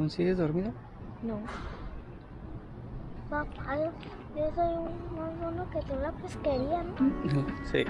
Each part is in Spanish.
¿Aún sigues dormido? No. Papá, yo, yo soy un más bueno que tú la pesquería, ¿no? Sí.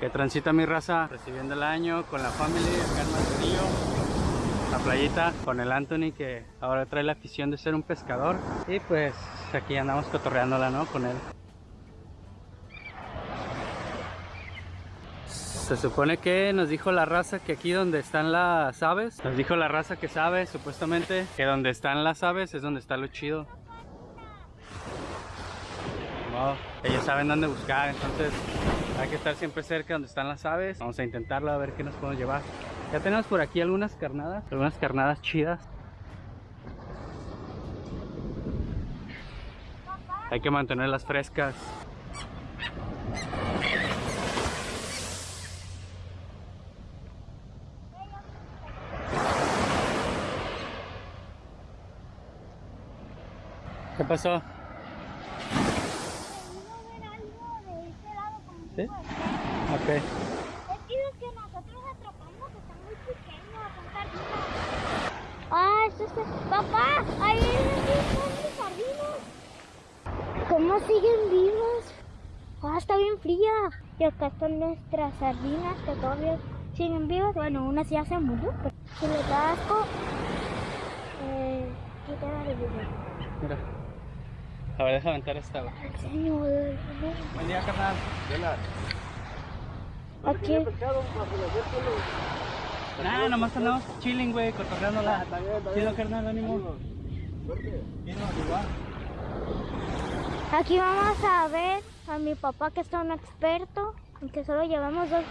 Que transita mi raza recibiendo el año con la familia acá en Manzanillo, la playita con el Anthony que ahora trae la afición de ser un pescador y pues aquí andamos cotorreándola ¿no? con él. Se supone que nos dijo la raza que aquí donde están las aves, nos dijo la raza que sabe supuestamente que donde están las aves es donde está lo chido. No, ellos saben dónde buscar, entonces hay que estar siempre cerca donde están las aves. Vamos a intentarlo a ver qué nos podemos llevar. Ya tenemos por aquí algunas carnadas, algunas carnadas chidas. Hay que mantenerlas frescas. ¿Qué pasó? ver algo de este lado como ¿Sí? Ok. Es que los que nosotros atrapamos están muy pequeños, son sardinas. Ah, eso. Papá, ahí están mis sardinas. ¿Cómo siguen vivas? Ah, está bien fría. Y acá están nuestras sardinas que todavía siguen vivas. Bueno, una sí ya se murió, pero si les da asco, eh, quítala de vivir. Mira. A ver, deja aventar esta. Buen día, carnal. aquí... Nah, nomás andamos chilling, güey, cotorreándola. Chido, carnal, ánimo. Aquí vamos a ver a mi papá que es un experto, aunque solo llevamos dos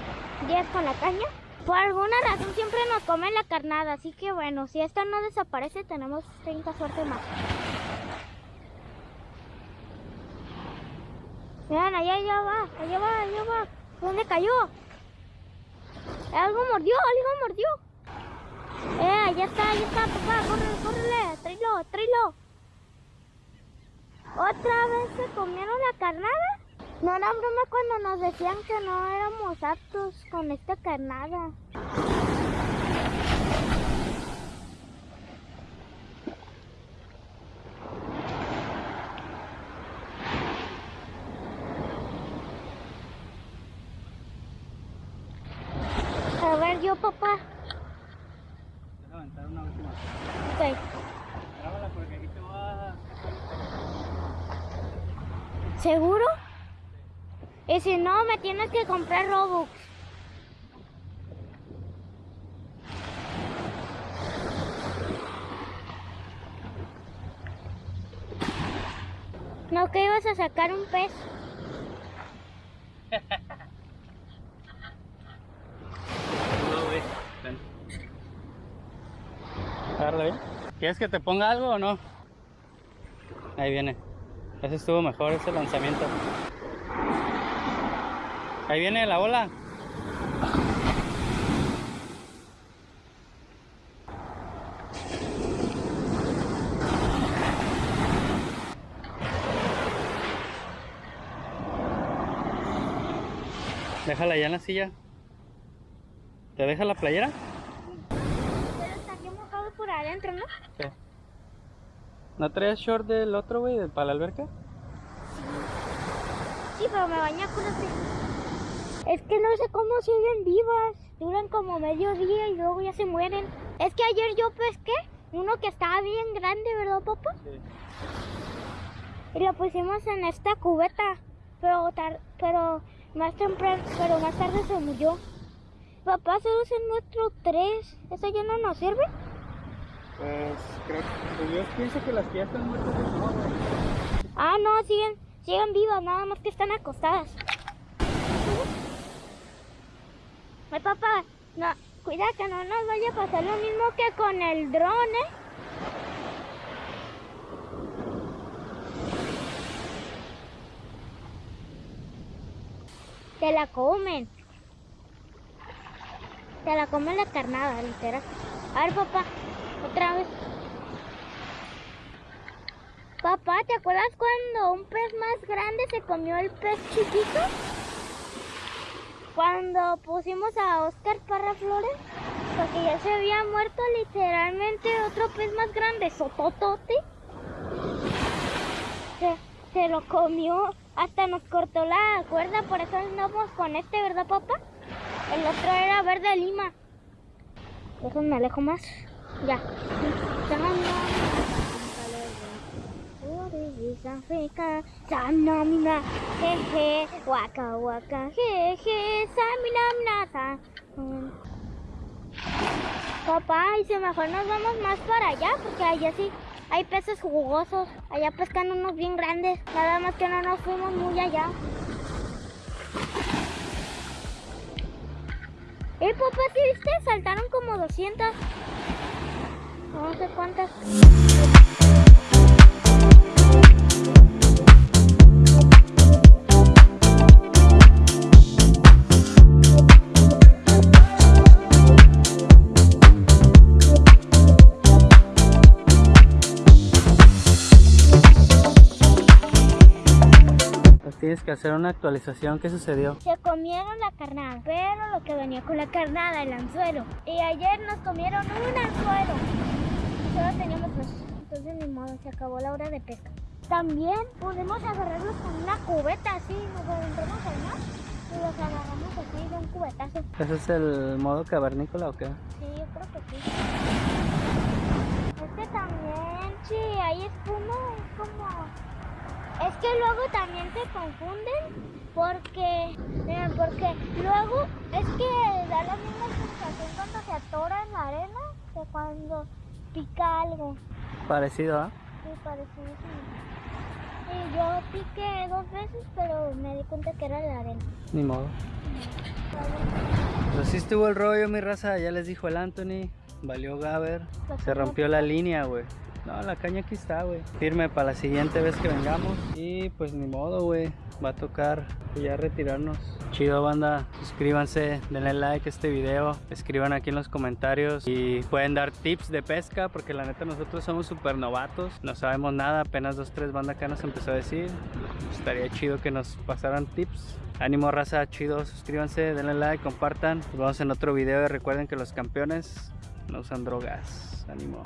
días con la caña. Por alguna razón siempre nos comen la carnada, así que bueno, si esta no desaparece tenemos 30 suerte más. Vean, allá, allá va, allá va, allá va. ¿Dónde cayó? Algo mordió, algo mordió. Eh, allá está, allá está, papá, córrele, córrele, tráelo, tráelo. ¿Otra vez se comieron la carnada? No era broma cuando nos decían que no éramos aptos con esta carnada. A ver, yo papá. Deja aventar una última. Ok. Grábala porque aquí te va. ¿Seguro? Y si no, me tienes que comprar Robux. No, que ibas a sacar un pez. No, güey. Ven. Agárrala bien. ¿Quieres que te ponga algo o no? Ahí viene. Ese estuvo mejor, ese lanzamiento. Ahí viene la bola. Déjala ya en la silla. ¿Te deja la playera? Adentro, ¿no? Sí. ¿No traes short del otro, güey, para la alberca? Sí, pero me bañé con las Es que no sé cómo siguen vivas. Duran como medio día y luego ya se mueren. Es que ayer yo pesqué uno que estaba bien grande, ¿verdad, papá? Sí. Y lo pusimos en esta cubeta. Pero, tar- pero más temprano, pero más tarde se murió. Papá, solo es el nuestro 3. ¿Eso ya no nos sirve? Pues creo que yo pienso que las que están muertas no. Ah, no, siguen, siguen vivas, nada más que están acostadas. Ay, papá, no, cuida que no nos vaya a pasar lo mismo que con el dron, ¿eh? Te la comen. Te la comen la carnada, literal. A ver, papá, otra vez. Papá, ¿te acuerdas cuando un pez más grande se comió el pez chiquito? Cuando pusimos a Oscar Parra Flores, porque ya se había muerto literalmente otro pez más grande, Sototote. Se, se lo comió, hasta nos cortó la cuerda, por eso andamos con este, ¿verdad, papá? El otro era verde lima. Déjame me alejo más. Ya. Africa, Samnamna, jeje, waka waka, jeje, saminamna, sa. Mm. Papá, y si mejor nos vamos más para allá, porque allá sí hay peces jugosos. Allá pescan unos bien grandes, nada más que no nos fuimos muy allá. Eh, papá, ¿sí viste? Saltaron como 200. No sé cuántas. Tienes que hacer una actualización. ¿Qué sucedió? Se comieron la carnada, pero lo que venía con la carnada, el anzuelo. Y ayer nos comieron un anzuelo. Solo teníamos dos. Entonces ni modo, se acabó la hora de pesca. También podemos agarrarlos con una cubeta así, nos adentramos al mar y los agarramos así de un cubetazo. ¿Ese es el modo cavernícola o qué? Sí, yo creo que sí. Este también, sí, hay espuma, es como... Es que luego también se confunden porque, eh, porque luego es que da la misma sensación cuando se atora en la arena que cuando pica algo. Parecido, ¿ah? Sí, parecido. Y yo piqué dos veces, pero me di cuenta que era la arena. Ni modo. Pues sí estuvo el rollo, mi raza. Ya les dijo el Anthony. Valió Gaber. Se rompió la línea, güey. No, la caña aquí está, güey. Firme para la siguiente vez que vengamos. Y pues ni modo, güey. Va a tocar ya retirarnos. Chido, banda. Suscríbanse, denle like a este video. Escriban aquí en los comentarios. Y pueden dar tips de pesca. Porque la neta nosotros somos súper novatos. No sabemos nada. Apenas dos, tres bandas acá nos empezó a decir. Estaría chido que nos pasaran tips. Ánimo raza, chido, suscríbanse, denle like, compartan. Nos vemos en otro video y recuerden que los campeones no usan drogas. Ánimo.